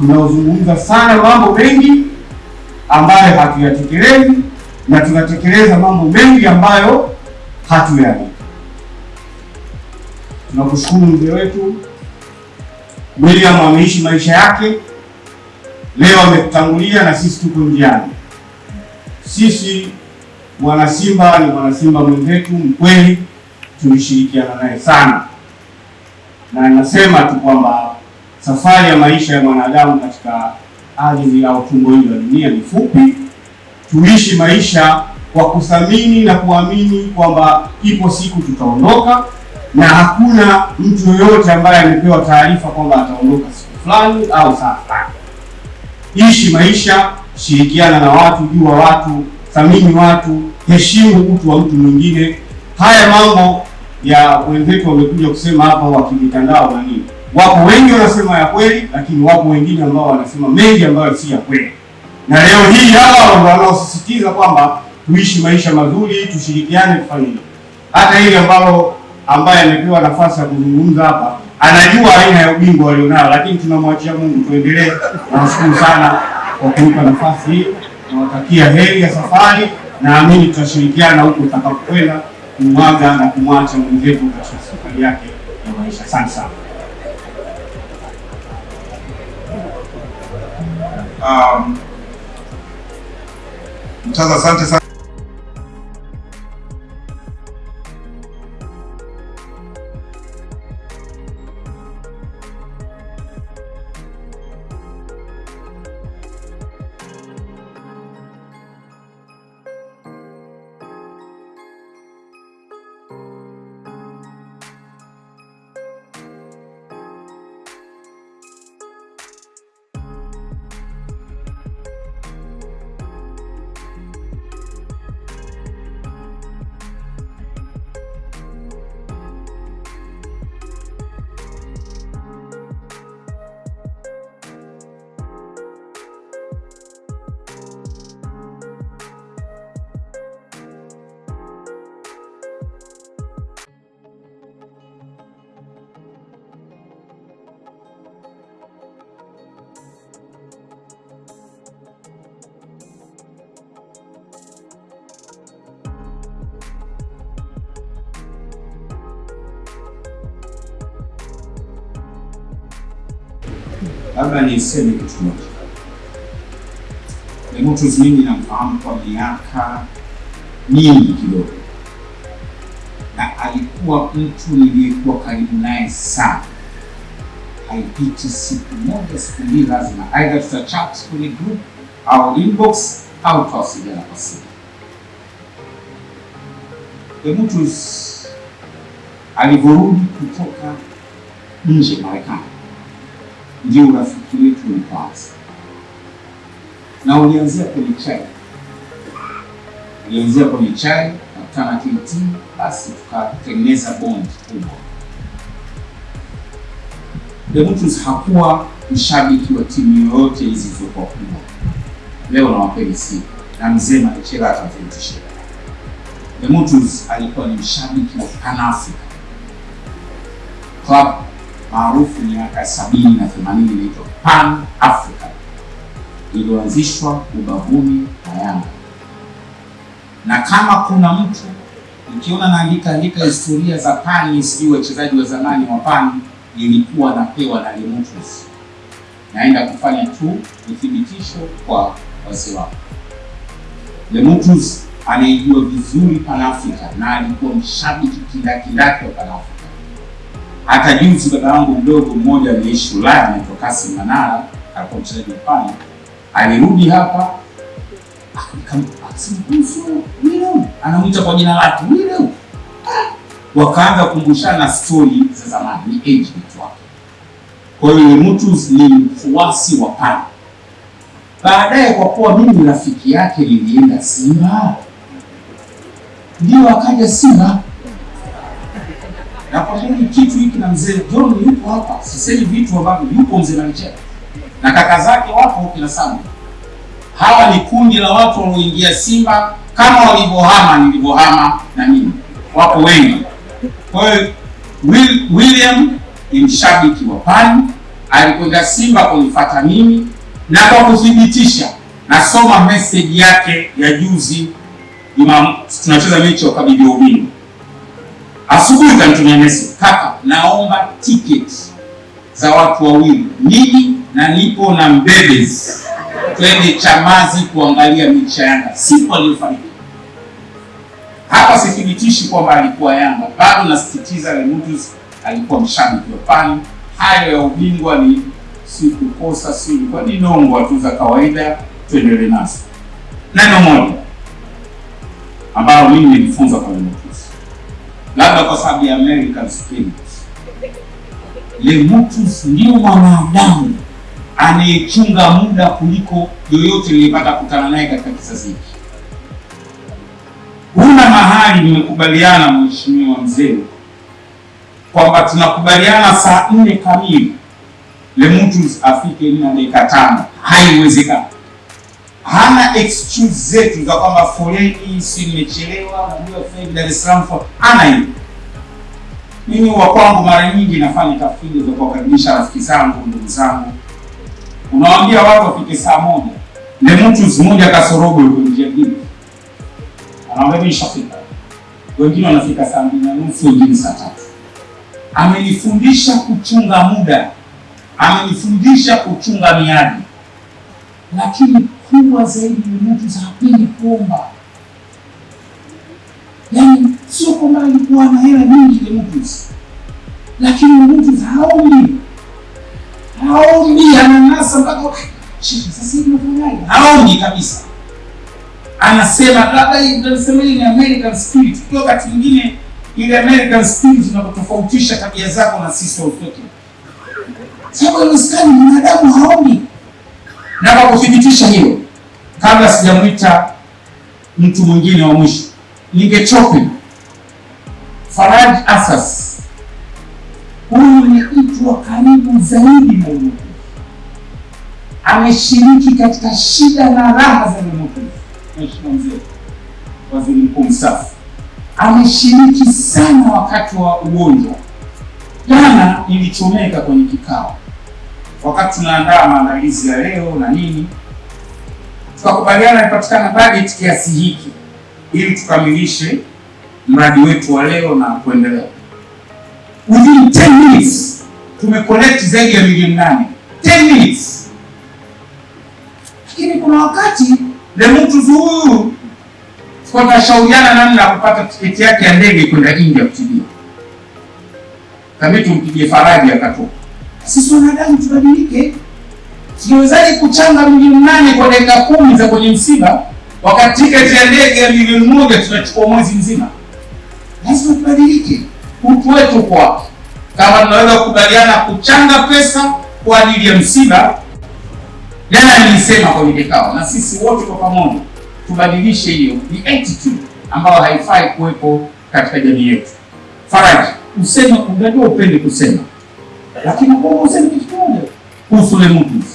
tunaozungumza sana mambo mengi ambayo hatuyatekelezi na tunatekeleza mambo mengi ambayo hatuyani. Tunakushukuru mzee wetu William, ameishi maisha yake, leo ametutangulia na sisi tuko njiani. Sisi mwanasimba ni mwanasimba mwenzetu mkweli, tulishirikiana naye sana, na nasema tu kwamba safari ya maisha ya mwanadamu katika ardhi au tumbo hili la dunia ni fupi. Tuishi maisha kwa kuthamini na kuamini kwamba ipo siku tutaondoka, na hakuna mtu yoyote ambaye amepewa taarifa kwamba ataondoka siku fulani au saa fulani. Ishi maisha, shirikiana na watu, jua watu, thamini watu, heshimu utu wa mtu mwingine. Haya mambo ya wenzetu wamekuja kusema hapa wa kimitandao na nini, wapo wengi wanasema ya kweli, lakini wapo wengine ambao wanasema mengi ambayo si ya kweli, na leo hii hawa ndio wanaosisitiza kwamba tuishi maisha mazuri, tushirikiane, tufanye hivyo. Hata ile ambalo ambaye amepewa nafasi ya kuzungumza hapa anajua aina ya ubingwa walionao, lakini tunamwachia Mungu. Tuendelee. Nawashukuru sana kwa kunipa nafasi hii, nawatakia heri ya safari. Naamini tutashirikiana huko tutakapokwenda kumwaga na kumwacha mwenzetu katika safari yake ya maisha. Asante sana. Um, Mtaza, asante sana. Labda niseme kitu moja. Demetrius mimi namfahamu kwa miaka mingi kidogo, na alikuwa mtu niliyekuwa karibu naye sana. Haipiti siku moja siku mbili, lazima aidha tutachat kwenye group au inbox au tutawasiliana kwa simu. Demetrius alivyorudi kutoka nje Marekani ndio urafiki wetu ulipoanza, na ulianzia kwenye chai, ulianzia kwenye chai, nakutana KT, basi tukatengeneza bond kubwa. Demetrius hakuwa mshabiki wa timu yoyote hizi zilizokuwa kubwa. Leo nawapeni siri na mzee Marichela atathibitishia. Demetrius alikuwa ni mshabiki wa Pan Africa Club maarufu miaka sabini na themanini inaitwa Pan Africa iliyoanzishwa ubavuni na Yanga. Na kama kuna mtu ukiona naandika andika historia za Pani, sijui wachezaji wa zamani wa Pani, ilikuwa napewa na Demetrius. Naenda kufanya tu uthibitisho kwa wazee wako. Demetrius anaijua vizuri Pan Africa na alikuwa mshabiki kindakindaki wa Pan Africa. Hata juzi baba yangu mdogo mmoja aliishi Ulaya anaitwa Kasim Manara, alikuwa mchezaji Pani, alirudi hapa anamwita kwa jina lake William. Wakaanza kukumbushana stori za zamani, ni age mate wake. Kwa hiyo mtu ni mfuasi wa Pana. Baadaye kwa kuwa mimi rafiki yake nilienda Simba, ndio akaja Simba na kwa nini kitu hiki na mzee John yupo hapa, sisemi vitu ambavyo yupo mzee Marichela na kaka zake wapo kina sana. Hawa ni kundi la watu walioingia Simba kama walivyohama nilivyohama na mimi, wapo wengi. Kwa hiyo Will, William ni mshabiki wa Pani alikwenda Simba kunifuata mimi, na kwa kuthibitisha, nasoma message yake ya juzi tunacheza mechi ya ukabidhi wa ubingwa. Asubuhi kanitumia message, kaka, naomba tiketi za watu wawili, mimi na nipo na mbebes, twende Chamazi kuangalia mechi ya Yanga. Siku aliyofariki. Hapa sithibitishi kwamba alikuwa Yanga, bado nasisitiza Lemutus alikuwa mshabiki wa pani. Hayo ya ubingwa ni sikukosa, si ilikuwa ni nongo tu za kawaida, tuendelee nazo. Neno moja ambalo mimi nilifunza kwa Lemutus, labda kwa sababu ya American spirit, Lemutus ndio mwanadamu anayechunga muda kuliko yoyote nilipata kukutana naye katika kizazi hiki. Huna mahali mmekubaliana, mheshimiwa mzee, kwamba tunakubaliana saa nne kamili Lemutus afike nne na dakika tano. Haiwezekani. Hana excuse zetu za kwamba foleni, si nimechelewa, najua hivi Dar es Salaam hana hiyo. Mimi wa kwangu mara nyingi nafanya tafiti za kuwakaribisha rafiki zangu, ndugu zangu, unawaambia watu wafike saa moja, Lemutus moja kasorobo yuko njia gini anaambia nishafika. Wengine wanafika saa mbili na nusu, wengine saa tatu. Amenifundisha kuchunga muda, amenifundisha kuchunga miadi, lakini kubwa zaidi ni mtu pili kuomba. Yaani sio kwamba alikuwa na hela nyingi Lemutus, lakini Lemutus haombi, haombi, ananasa mpaka "Shit, sasa hivi nafanyaje? Haombi kabisa anasema labda tunasema ni American spirit. Kwa wakati mwingine ile American spirit inakutofautisha tabia zako na sisi wa utoto. Sababu haiwezekani mwanadamu haombi. Na kwa kuthibitisha hilo, kabla sijamwita mtu mwingine wa mwisho, ningechope Faraj Asas. Huyu ni mtu wa karibu zaidi na Mungu, ameshiriki katika shida na raha za Lemutus. Mheshimiwa Mzee Waziri Mkuu mstaafu ameshiriki sana wakati wa ugonjwa. Jana ilichomeka kwenye kikao, wakati tunaandaa maandalizi ya leo na nini, tukakubaliana ipatikana bajeti kiasi hiki ili tukamilishe mradi wetu wa leo na kuendelea. Within 10 minutes tumecollect zaidi ya milioni nane. 10 minutes, lakini kuna wakati Lemutus huyu kwa tunashauriana namna ya kupata tiketi yake ya ndege kwenda India kutibia. Kabidi tumpigie faraja akatoka. Sisi wanadamu tubadilike. Tunawezaje kuchanga milioni nane kwa dakika kumi za kwenye msiba, wakati tiketi ya ndege ya milioni moja tunachukua mwezi mzima? Lazima tubadilike. Utu wetu kwa wapi? Kama tunaweza kukubaliana kuchanga pesa kwa ajili ya msiba, jana nilisema kwenye kikao, na sisi wote kwa pamoja tubadilishe hiyo, ni attitude ambayo haifai kuwepo katika jamii yetu. Faraji, useme, unajua upende kusema, lakini kwa useme kitu kimoja kuhusu Lemutus.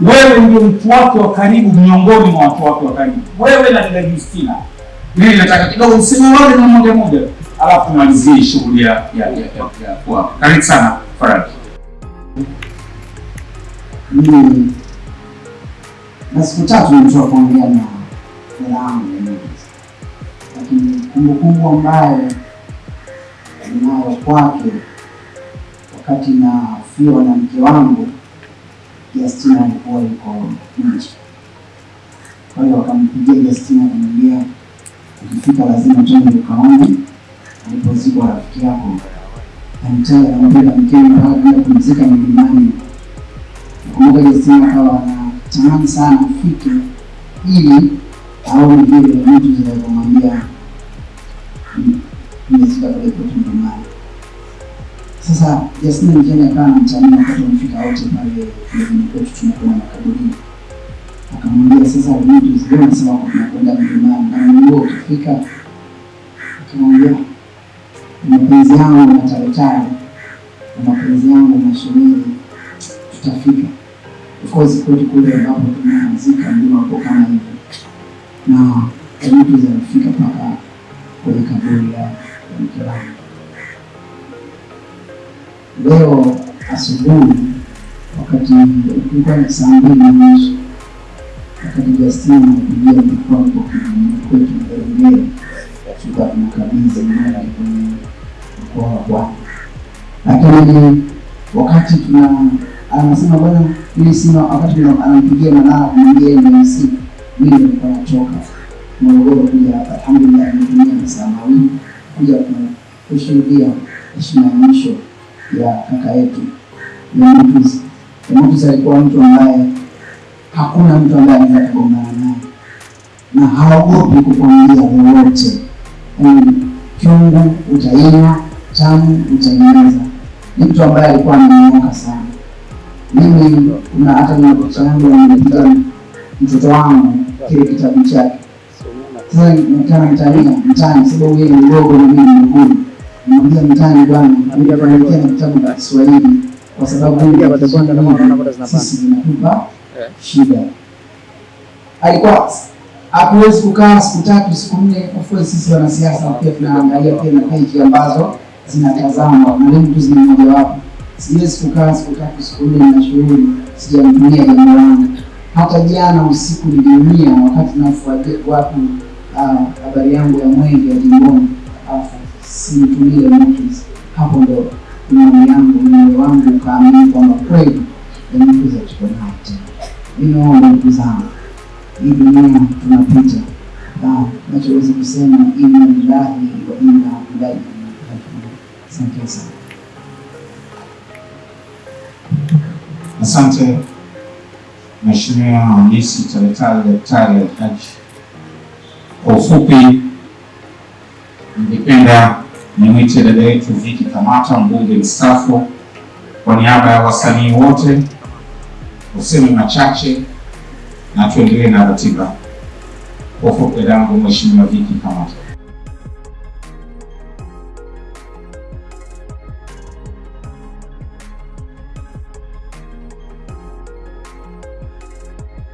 Wewe ndio mtu wake wa karibu miongoni mwa watu wake wa karibu, wewe na dada Justina. Mimi nataka kidogo useme wale na moja moja, alafu malizie shughuli ya ya ya kwa. Karibu sana Faraji. Mimi na siku tatu wa kuongea na dada Lemutus, lakini kumbukumbu ambayo ninayo kwake wakati nafiwa na mke wangu Justina alikuwa yuko nje. Kwa hiyo akampigia Justina akamwambia, ukifika lazima twende ukaone alipozikwa rafiki yako. Anitaka anapenda mkeni mpaka kwenda kumzika milimani. Nakumbuka Justina akawa anatamani sana afike ili aone vile mtu zinavyomwambia nimezika kule kwetu milimani. Sasa Justina mjane akawa anamtania wakati wamefika wote pale mjini kwetu tunakwenda makaburini. Akamwambia sasa mtu zile anasema kwa tunakwenda mlimani na Mungu ukifika akamwambia mapenzi yangu na taretare na mapenzi yangu na shemeji tutafika. Of course kwetu kule ambapo tunazika ndio hapo kama hivyo. Na mtu zinafika mpaka kwenye kaburi la mke wangu. Leo asubuhi wakati ilikuwa ni saa mbili na nusu wakati mlikuwa hapo kijijini kwetu Ngerengere, tulikuwa tunakabidhi mradi kwenye mkoa wa Pwani, lakini wakati tuna anasema bwana, mimi sina wakati anampigia Manara kumwambia ni siku mimi nilikuwa nachoka. Morogoro kuja hapa, alhamdulillah nimetumia masaa mawili kuja ku- kushuhudia heshima ya mwisho ya kaka yetu Demetrius. Demetrius alikuwa mtu ambaye hakuna mtu ambaye anaweza kugombana naye na haogopi kukwambia lolote, yaani chungu utainywa, tamu utaimeza. Ni mtu ambaye alikuwa amenyooka sana. Mimi kuna hata na picha yangu nimepiga mtoto wangu kile kitabu chake. Sasa nikana mtania mtani, sababu yeye ni mdogo na mimi ni mkubwa, nimwambia mtani, bwana, nitakuandikia na kitabu cha Kiswahili kwa sababu sisi vinatupa shida. Alikuwa hakuwezi kukaa siku tatu siku nne. Course sisi wanasiasa pia tunaangalia pia na peji ambazo zinatazamwa na leo tu zina mojawapo. Siwezi kukaa siku tatu siku nne na shughuli sijamtumia jambo langu. Hata jana usiku niliumia wakati nafuatia watu ah, habari yangu ya mwenge ya jimboni, simtumie notice. Hapo ndo imani yangu moyo wangu ukaamini kwamba kweli Demetrius tuko naye tena. Ninaomba ndugu zangu, hii dunia tunapita, na nachoweza kusema inna lillahi wa inna ilaihi rajiun. Asante sana. Asante Mheshimiwa Hamisi Taletale Daktari Alhaji. Kwa ufupi, ningependa nimwite dada yetu Viki Kamata, mbunge mstaafu, kwa niaba ya wasanii wote useme machache na tuendelee na ratiba. Kwa ufupi, dadangu Mheshimiwa Viki Kamata.